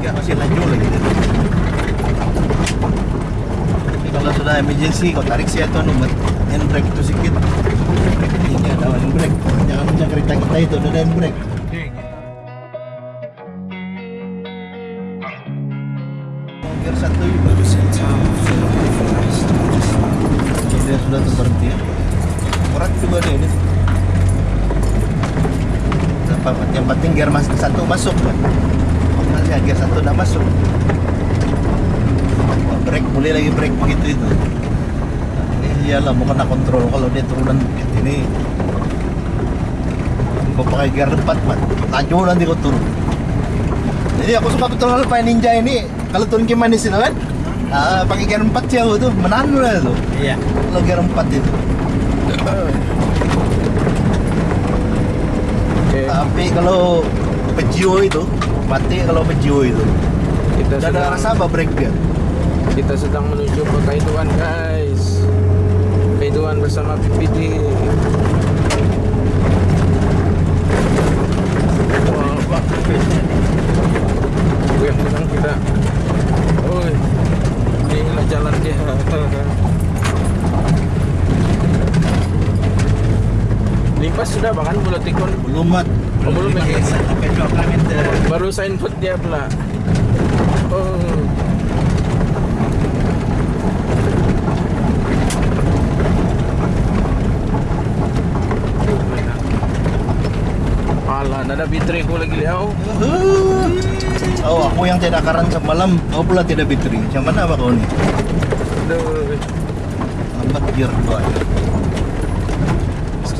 tiga masih laju lagi. Tapi kalau sudah emergency kau tarik sih atau numet handbrake itu sedikit ini ada handbrake jangan macam kereta kita itu ada handbrake gear satu juga. Dia sudah terberhenti ya. Berat juga deh ini. Yang penting gear mas satu masuk kan nanti gear satu udah masuk. Break boleh lagi break begitu itu. Iyalah mau kena kontrol kalau dia turunan bukit ini. Mau pakai gear depan mat laju nanti kau turun. Jadi aku suka betul Alpha Ninja ini kalau turun ke manis itu kan? Ah, pakai gear 4 sih aku tuh menahan lah tuh Iya. kalau gear 4 itu. Oke, tapi kalau Peugeot itu mati kalau Peugeot itu kita ada sedang rasa apa break dia kita sedang menuju ke Kaiduan guys. Kaiduan bersama PPD. Wah, Pak. Yang kita. Oi. Inilah jalan dia. Limpas sudah bahkan Pulau Tikon belum mat Oh, belum lagi. sampai 2 km baru sign food dia pula. Oh. Alah, ada bitri ko lagi liao. oh aku yang tidak karan semalam kau pula tidak bitri macam mana apa kau ni Aduh. lambat gear dua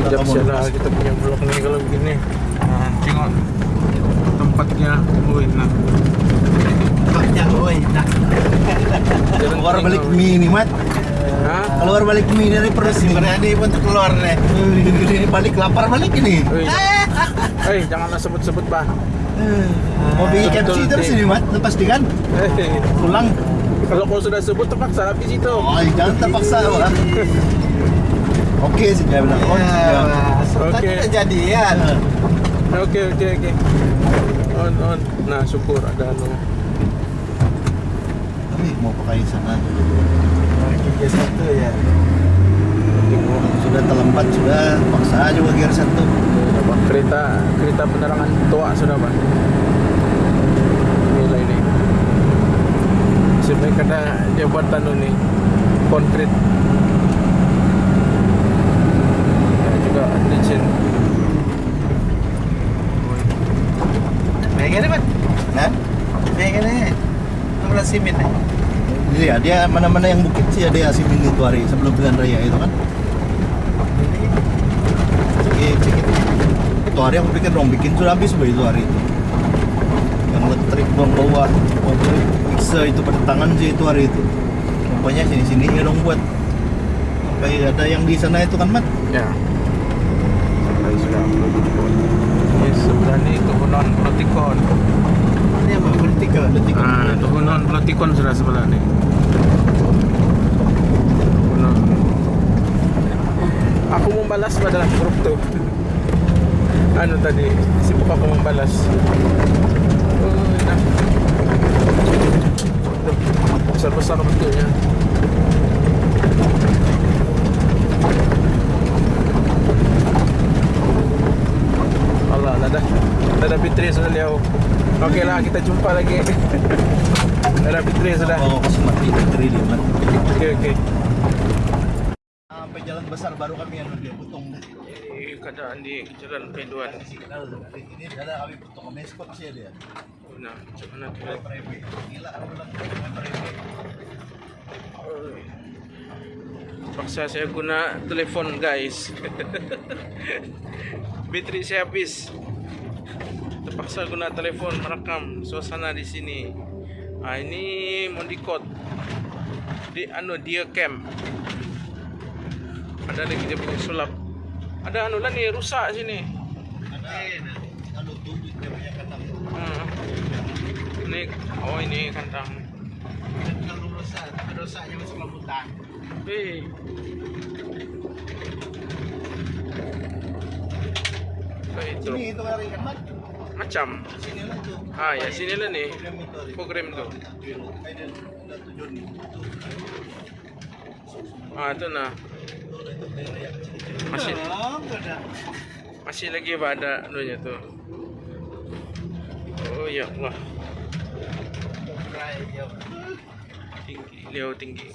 Saja lepas. kita punya vlog ni kalau begini. Nah, tengok tempatnya. Woi, nah. ya oi nah Jalan keluar balik mie nih mat Hah? keluar balik mie dari perut Si nih berani pun untuk keluar nih. Ini balik lapar balik ini Woi. Eh, janganlah sebut-sebut, Bah. mau bikin KFC terus ini mat lepas di kan Eh, pulang kalau kau sudah sebut terpaksa habis itu. oh jangan terpaksa lah oke sih dia bilang oh Ya, Oke. udah jadian. Oke oke oke. On on. Nah syukur ada anu. tapi mau pakai sana Tiga satu ya. Sudah terlambat sudah paksa juga gear satu apa kereta kereta penerangan tua sudah bang. Inilah ini. Sebenarnya kena dia buat anu nih konkret. Ya, juga licin. Baik ini man. Hah? Baik ini. Simin nih. Iya, dia mana-mana yang bukit sih ada yang simin itu hari sebelum pilihan raya itu kan. Cekit. Itu hari aku pikir dong bikin sudah habis boy itu hari itu. Yang elektrik buang bawah, mobil mixer itu pada tangan sih itu hari itu. Pokoknya sini-sini ya dong buat. Sampai ada yang di sana itu kan mat. Ya. Sampai sudah Ini sebelah ni turunan Protikon. Ini apa? Detik. Ah, turunan Protikon sudah sebelah ni. Turunan. Aku membalas pada grup tu. Anu tadi, sibuk aku membalas. Oh. Tuh, Besar-besar betulnya. Allah, dah dah. Dah dah Fitri sudah liau. Okey lah, kita jumpa lagi. dah dah Fitri sudah. Oh, mati bateri dia mat. Okey okey. Sampai jalan besar baru kami yang dia potong. Ini keadaan di Jalan Kaiduan. Ini ada kami potong kami skop sih dia. Oh, Nah, macam mana tu? Gila, aku bilang private. Oi. Paksa saya guna telefon guys. Bateri saya habis. Terpaksa guna telefon merekam suasana di sini. Ah ini Mondicot di anu dia cam. Ada lagi dia punya sulap. Ada anu lah ni rusak sini. Ada anu tubuh dia punya kandang. Hmm. Ini oh ini kandang. Kalau rusak, rusaknya masuk. Baik, truk. Sini itu hari mat. Macam. Ah, ya, sini lah nih. Program itu. Ah, itu nah. Masih masih lagi pada anunya tuh. Oh ya Allah, tinggi, Leo tinggi.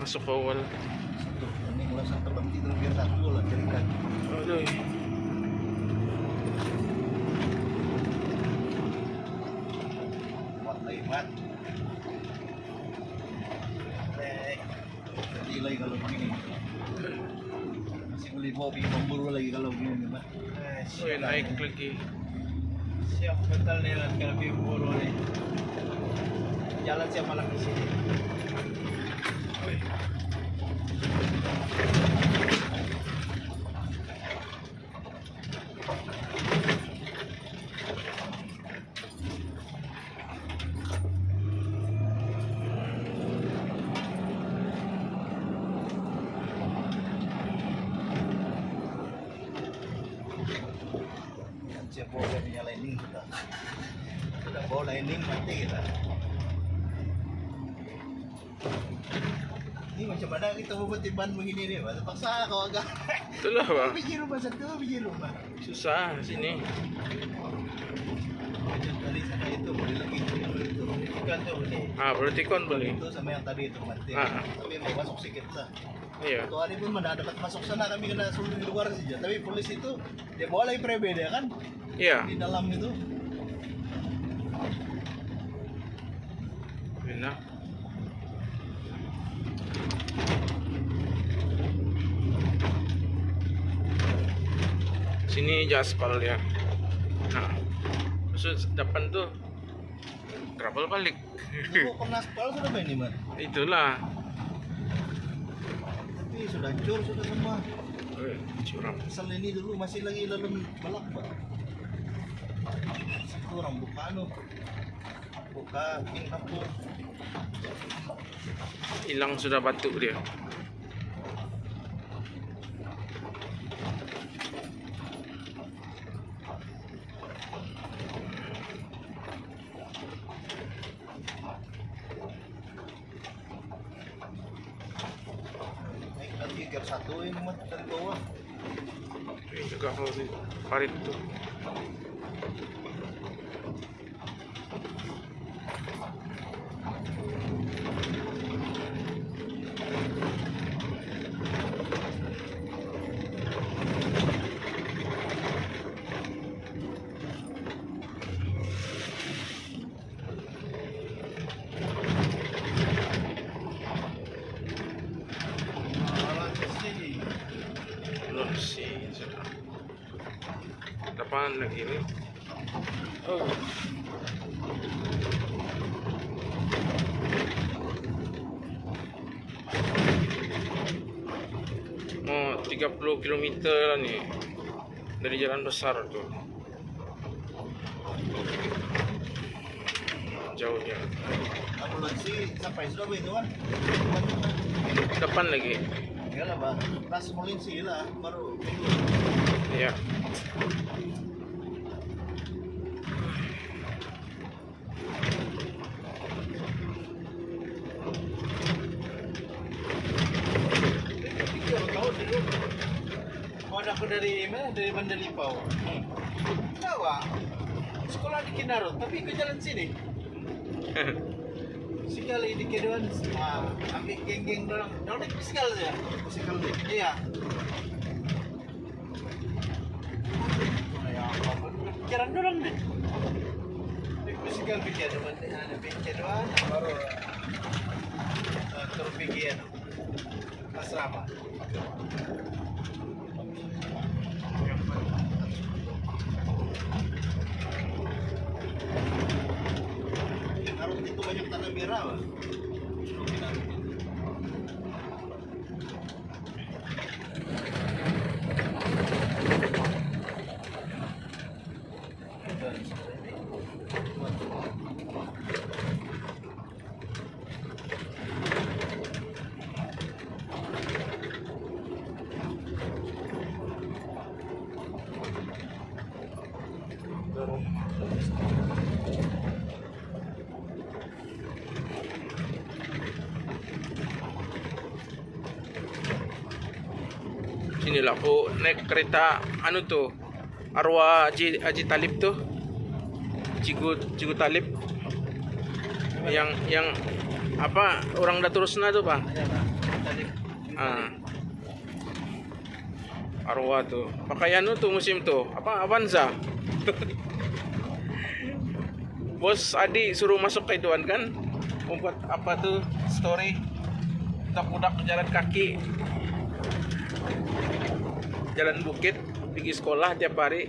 Masuk awal. Ini kalau sampai berhenti terus biar satu lah jadikan. Aduh. Kuat lagi, Mat. eh, Masih beli mobil pemburu lagi kalau begini, Mat. eh, Oh, ya, naik lagi. siap betul nih lah kalau buru nih. Jalan siap malam di sini. Yan siya po niya lining kita. Udah bawa lining mati kita. Ini macam mana kita mau ban begini nih, Pak? Terpaksa kau agak. Itulah bang. Biji rumah satu, biji rumah. Susah sini. Macam tadi sana itu boleh lagi itu. Bukan tuh nih. Ah, berarti kon beli. Itu sama yang tadi itu mati. Ah. Tapi mau masuk sedikit lah. Iya. Tuh hari pun mana dapat masuk sana kami kena suruh di luar saja. Tapi polis itu dia bawa lagi prebe dia kan Iya. di dalam itu. Enak. Sini jaspal ya. Nah, maksud depan tuh gravel balik. Sudah mana? Itulah. Tapi sudah hancur sudah semua. Eh, Curam. Asal ini dulu masih lagi dalam balak pak. Itu orang buka anu, buka ping. Hilang sudah batuk dia. 20 km lah nih dari jalan besar tuh jauhnya. Depan lagi. Ya lah pas mulin sih lah baru. Ya. Dari mana? Dari Mandalipau. Jawa. Sekolah di Kinarot, tapi ke jalan sini. Sekali di keduan, ah, ambil geng-geng dorang. Dorang naik bisikal saja. Musikal deh. Iya. Ya, pikiran dorang deh. Naik bisikal pikir, ada pikir doang, baru uh, turun pikir asrama. Inilah aku naik kereta anu tuh arwah Haji, Haji Talib tuh Cigu Cigu Talib. Yang yang apa orang Daturusna tuh Pak. Tadi ah. arwah tuh. Pakai anu tuh musim tuh apa Avanza? Bos Adi suruh masuk ke ituan kan? Membuat apa tuh story budak-budak jalan kaki jalan bukit pergi sekolah tiap hari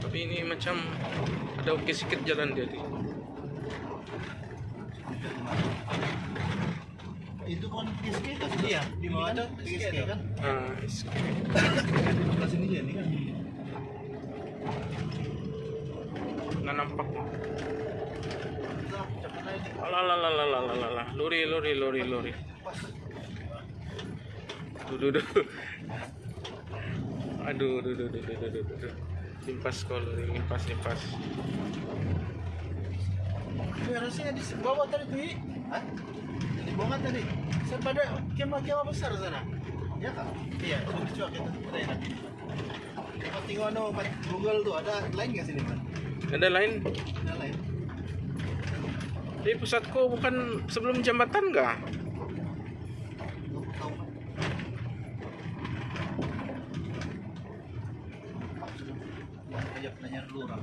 tapi ini macam ada oke sedikit jalan dia nih. Itu kan PSK kan? Iya, di bawah Ini tuh PSK kan? Ah, Sebelah sini ya, ini kan. Alah. luri luri luri luri Pas. Duh, duh, duh. Aduh, duh, duh, duh, duh, duh, duh. Limpas kau luri, limpas, limpas. Harusnya di bawah tadi tuh. Hah? Di bawah tadi. Saya pada kemah-kemah besar sana. Ya kak? Iya, dicuak itu. Ada enak. Kalau tengok anu Google tuh ada lain nggak sini kan? Ada lain? Ada lain. Di pusatku bukan sebelum jambatan enggak? Lu tahu kan? Ayo nanya dulu orang.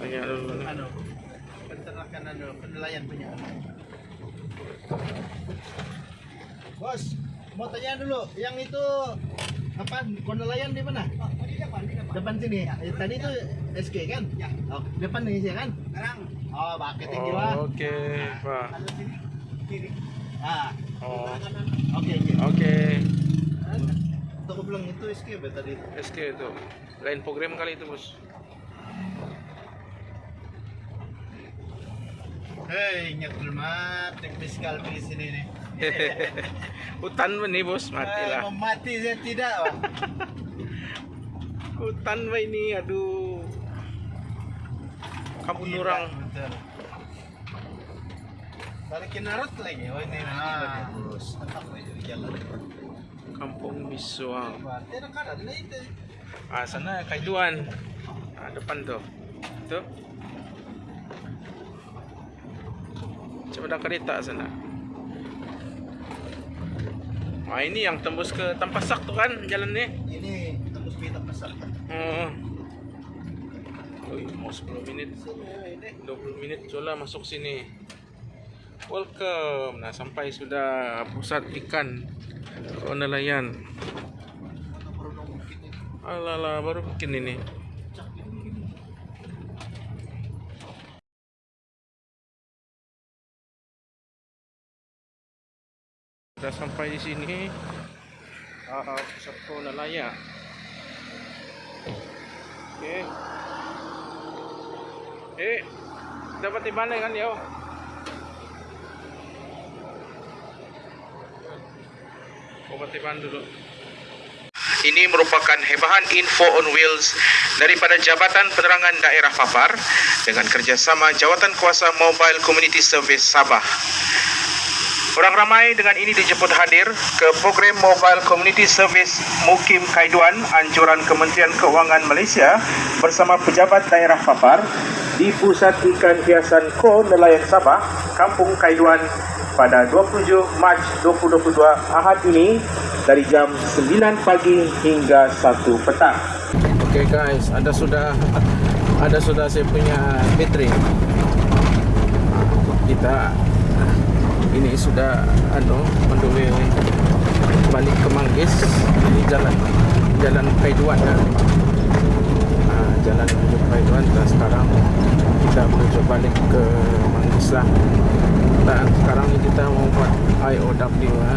Tanya dulu. Anu, peternakan anu penilaian punya. Bos, mau tanya dulu, yang itu apa penilaian di mana? di depan, di depan. Depan sini. Eh, tadi itu SK kan? Ya. Oh, depan nih sih kan? Sekarang. Oh, pakai tinggi lah. Oh, Oke, Pak. Ada sini, kiri. Ah. Oh. Oke, oke. Oke. Aku bilang itu SK be tadi. SK itu. Lain program kali itu, Bos. Hei, nyakul mat, yang fiskal di sini nih. Hutan ba ni, Bos? Eh, Matilah. mau mati saya tidak. Hutan ini? Aduh. Kabun orang. Betul. Balikin narot lagi. Oh ini. Ah, terus jalan. Kampung lah itu. Ah, sana Kaiduan. Ah, depan tuh. Tuh. Coba ada kereta sana. Ah, ini yang tembus ke Tampasak tuh kan jalan nih. Ini tembus pita besar kan? Oh. Mau 10 menit. Ini. 20 menit Jola masuk sini. Welcome. Nah, sampai sudah pusat ikan nelayan. Alah, baru bikin ini. Sudah sampai di sini. Ah, ah, pusat nelayan. Oke. Eh, dapat di mana kan tiban dulu. Ini merupakan hebahan info on wheels daripada Jabatan Penerangan Daerah Papar dengan kerjasama Jawatan Kuasa Mobile Community Service Sabah. Orang ramai dengan ini dijemput hadir ke program Mobile Community Service Mukim Kaiduan anjuran Kementerian Keuangan Malaysia bersama pejabat daerah Papar di Pusat Ikan Hiasan Ko Nelayan Sabah, Kampung Kaiduan pada 27 Mac 2022 Ahad ini dari jam 9 pagi hingga 1 petang. Okay guys, ada sudah ada sudah saya punya battery. Kita ini sudah anu menduli balik ke Manggis ini jalan jalan Kaiduan ya. Nah, jalan menuju Kaiduan dan sekarang kita menuju balik ke Manggis lah dan sekarang ini kita mau buat IOW ya.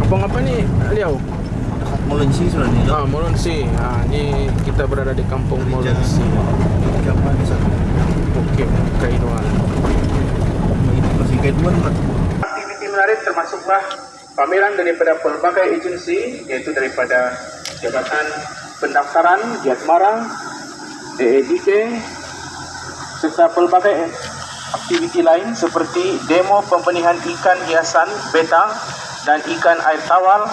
Kampung apa Liau? Dekat Molensi sudah nih. Ah, Molonsi. Ah, ini kita berada di Kampung Molonsi. Siapa di sana? Kan? Aktiviti menarik termasuklah pameran daripada pelbagai agensi yaitu daripada Jabatan pendaftaran di Asmara, EEDK, serta pelbagai aktiviti lain seperti demo pembenihan ikan hiasan beta dan ikan air tawar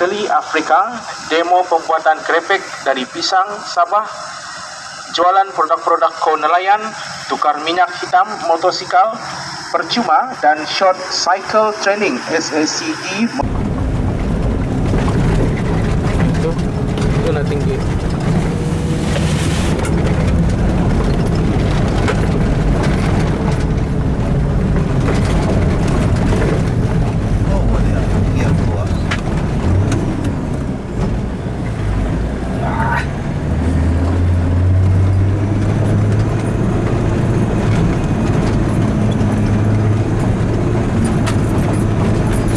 keli Afrika, demo pembuatan krepek dari pisang Sabah, jualan produk-produk ko nelayan, tukar minyak hitam motosikal, percuma dan short cycle training SACT Itu, itu na tinggi. Oh, boleh ya. Iya, tua.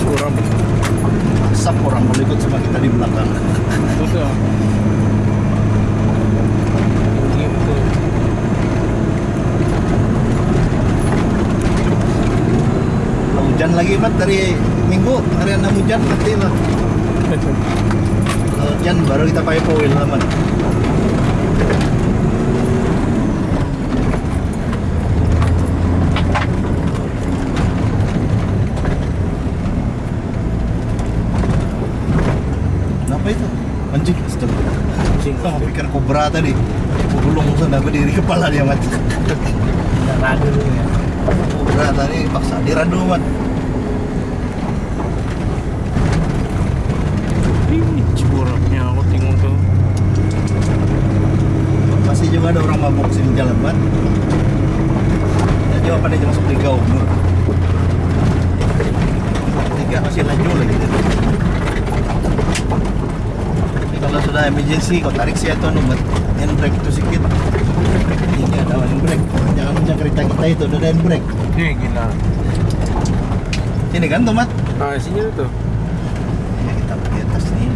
Suram. Asap orang kalau ikut sama kita di belakang. Betul. Tinggi betul. Kalau hujan lagi mat dari minggu hari enam hujan mati lah. Kalau hujan baru kita pakai foil lah mat. Kenapa itu? Anjing, astaga. Anjing. Kau pikir kobra tadi. Gulung sana berdiri kepala dia mati. Radu dulu ya. Kobra tadi paksa diradu mat. Ih, Curamnya aku tengok tuh. Juga ada orang mabuk sini jalan mat. Ya jawaban dia masuk di gaung. Tiga masih laju lagi. Ini kalau sudah emergency kau tarik sih atau numet handbrake itu sedikit. Ini ada handbrake. Jangan macam kereta kita itu ada handbrake. Nih gila. Sini kan tomat? Ah, sini tuh. Ya kita pergi atas nih.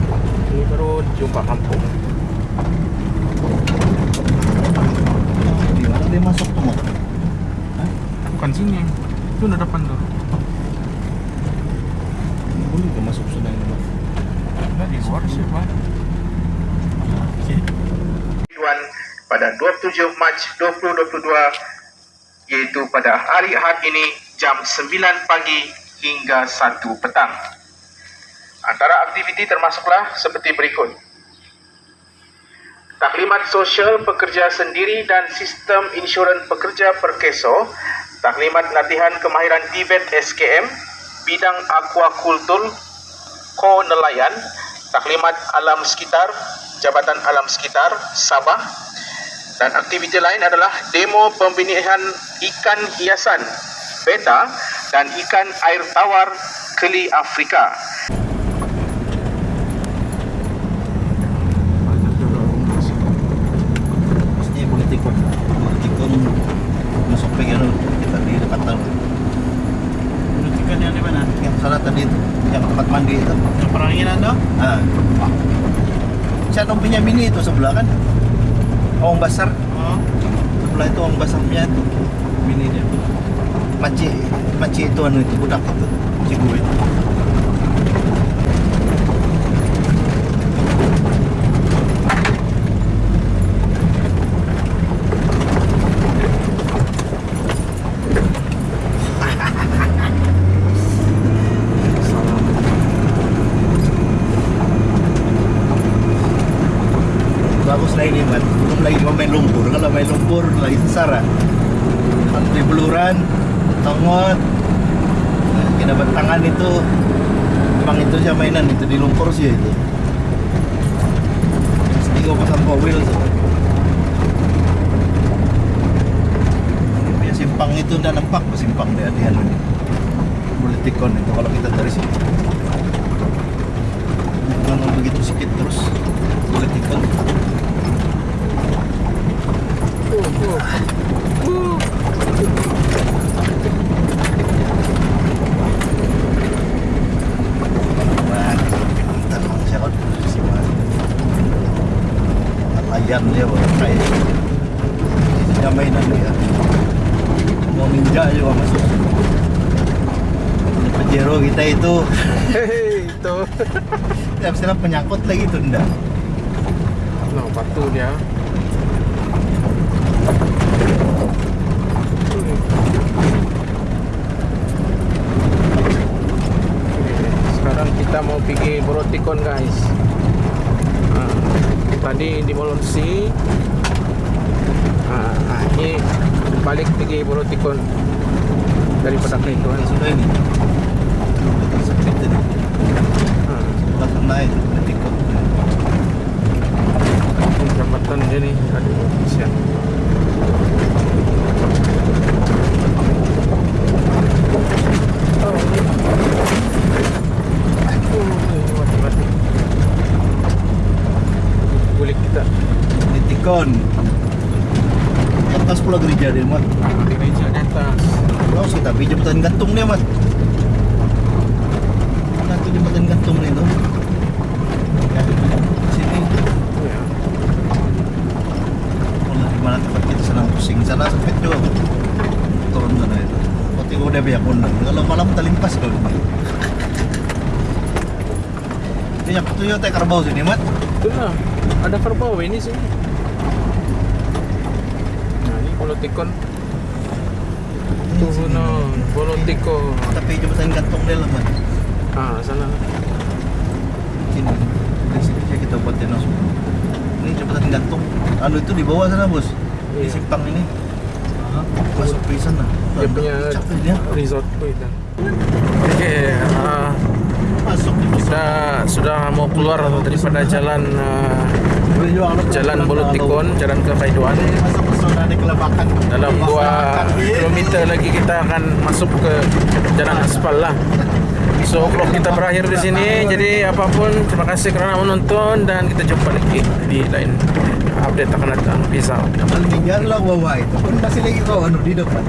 Ini baru jumpa kampung. Di mana dia masuk tomat? Bukan sini. Itu udah depan tuh. Boleh ke masuk sudah ini mat? Nah, di luar sih, Pak. pada 27 Mac 2022 yaitu pada hari Ahad ini jam 9 pagi hingga 1 petang. Antara aktiviti termasuklah seperti berikut. Taklimat sosial pekerja sendiri dan sistem insurans pekerja perkeso, taklimat latihan kemahiran Tibet SKM, bidang aquakultur, ko nelayan, taklimat alam sekitar, Jabatan Alam Sekitar Sabah dan aktiviti lain adalah demo pembenihan ikan hiasan beta dan ikan air tawar keli Afrika. Punya mini itu sebelah kan. Awang Basar, Oh, sebelah itu Awang Basarnya itu mini dia. Maci, maci itu anu itu budak itu, cigu itu. bagus lah ini man belum lagi mau main lumpur kalau main lumpur lagi sesara di beluran tongot nah, kita tangan itu emang itu aja mainan itu di lumpur sih itu. Sedih gue pasang wheel tuh. Ya simpang itu udah nampak kok simpang dia di anu boleh tikon itu kalau kita dari sini. Jangan begitu sedikit terus boleh tikon Layan dia kayak dia mainan dia. Mau ninja juga masuk. Ini Pajero kita itu itu. misalnya penyangkut lagi enggak. No, batu dia. Sekarang kita mau pergi Borotikon guys. Ah, tadi di Molonsi. Ah, ini balik pergi Borotikon daripada Kaituan. sudah ini sempit ini Ah, belakang naik tikok ini nih. Aduh, siap. Oh, ini. Aduh, mati Kulit kita. di tikon atas pula gereja dia mat di atas. Kalau sih tapi jembatan gantung dia mat mana tuh jembatan gantung nih tuh sini Ya. Mana di mana tempat kita senang pusing sana sempit juga turun sana itu Pati udah banyak undang kalau malam terlimpas kalau ini yang tuh teh kerbau sini mat Itu lah. Ada kerbau ini sih. Nah, ini bolotikon. Tuh, no. Bolotikon. tapi jembatan gantung dia lah mat Ah, sana. sini di sini aja kita buat langsung ini jembatan gantung anu itu di bawah sana bos di Iya. simpang ini masuk di sana Dia punya capek dia resort dan. Oke, masuk di kita sudah mau keluar daripada jalan ah, jalan Bolotikon, jalan ke kelebakan Dalam 2 kilometer lagi kita akan masuk ke jalan aspal lah. So, vlog kita berakhir di sini. Jadi apa pun, terima kasih kerana menonton dan kita jumpa lagi di lain update ako na ito ang visa Albinyar lang waway kung basilig ikaw ano di dapat